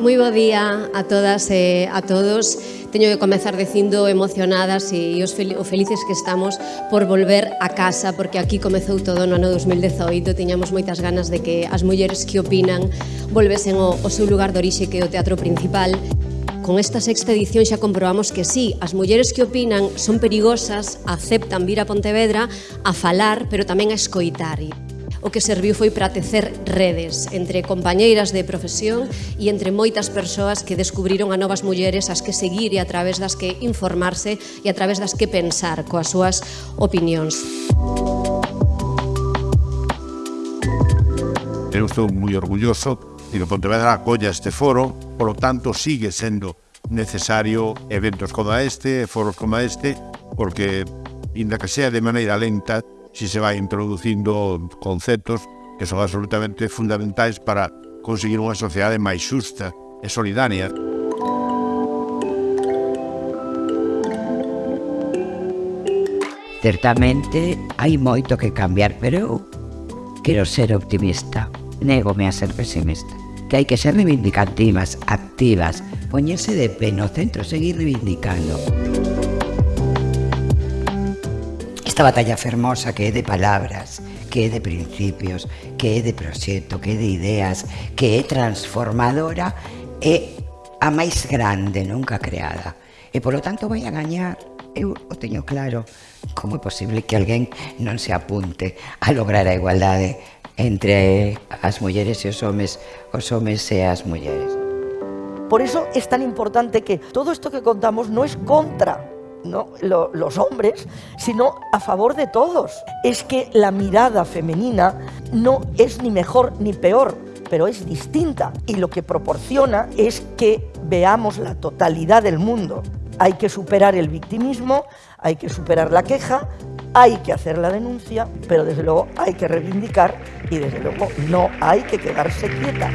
Moi bo día a todas e a todos. Teño que comezar dicindo emocionadas e os fel o felices que estamos por volver a casa, porque aquí comezou todo no ano 2018, tiñamos moitas ganas de que as mulleres que opinan volvesen o, seu lugar de orixe que é o teatro principal. Con esta sexta edición xa comprobamos que sí, as mulleres que opinan son perigosas, aceptan vir a Pontevedra a falar, pero tamén a escoitar o que serviu foi para tecer redes entre compañeiras de profesión e entre moitas persoas que descubriron a novas mulleres as que seguir e a través das que informarse e a través das que pensar coas súas opinións. Eu estou moi orgulloso de que Pontevedra acolla este foro, polo tanto sigue sendo necesario eventos como este, foros como este, porque, inda que sea de maneira lenta, si se vai introducindo conceptos que son absolutamente fundamentais para conseguir unha sociedade máis xusta e solidaria. Certamente hai moito que cambiar, pero eu quero ser optimista. Négome a ser pesimista. Que hai que ser reivindicativas, activas, poñerse de pé no centro, seguir reivindicando. esta batalla fermosa que é de palabras, que é de principios, que é de proxecto, que é de ideas, que é transformadora, é a máis grande nunca creada. E polo tanto vai a gañar, eu o teño claro, como é posible que alguén non se apunte a lograr a igualdade entre as mulleres e os homes, os homes e as mulleres. Por eso es tan importante que todo esto que contamos no es contra ¿no? Lo, los hombres, sino a favor de todos. Es que la mirada femenina no es ni mejor ni peor, pero es distinta y lo que proporciona es que veamos la totalidad del mundo. Hay que superar el victimismo, hay que superar la queja, hay que hacer la denuncia, pero desde luego hay que reivindicar y desde luego no hay que quedarse quieta.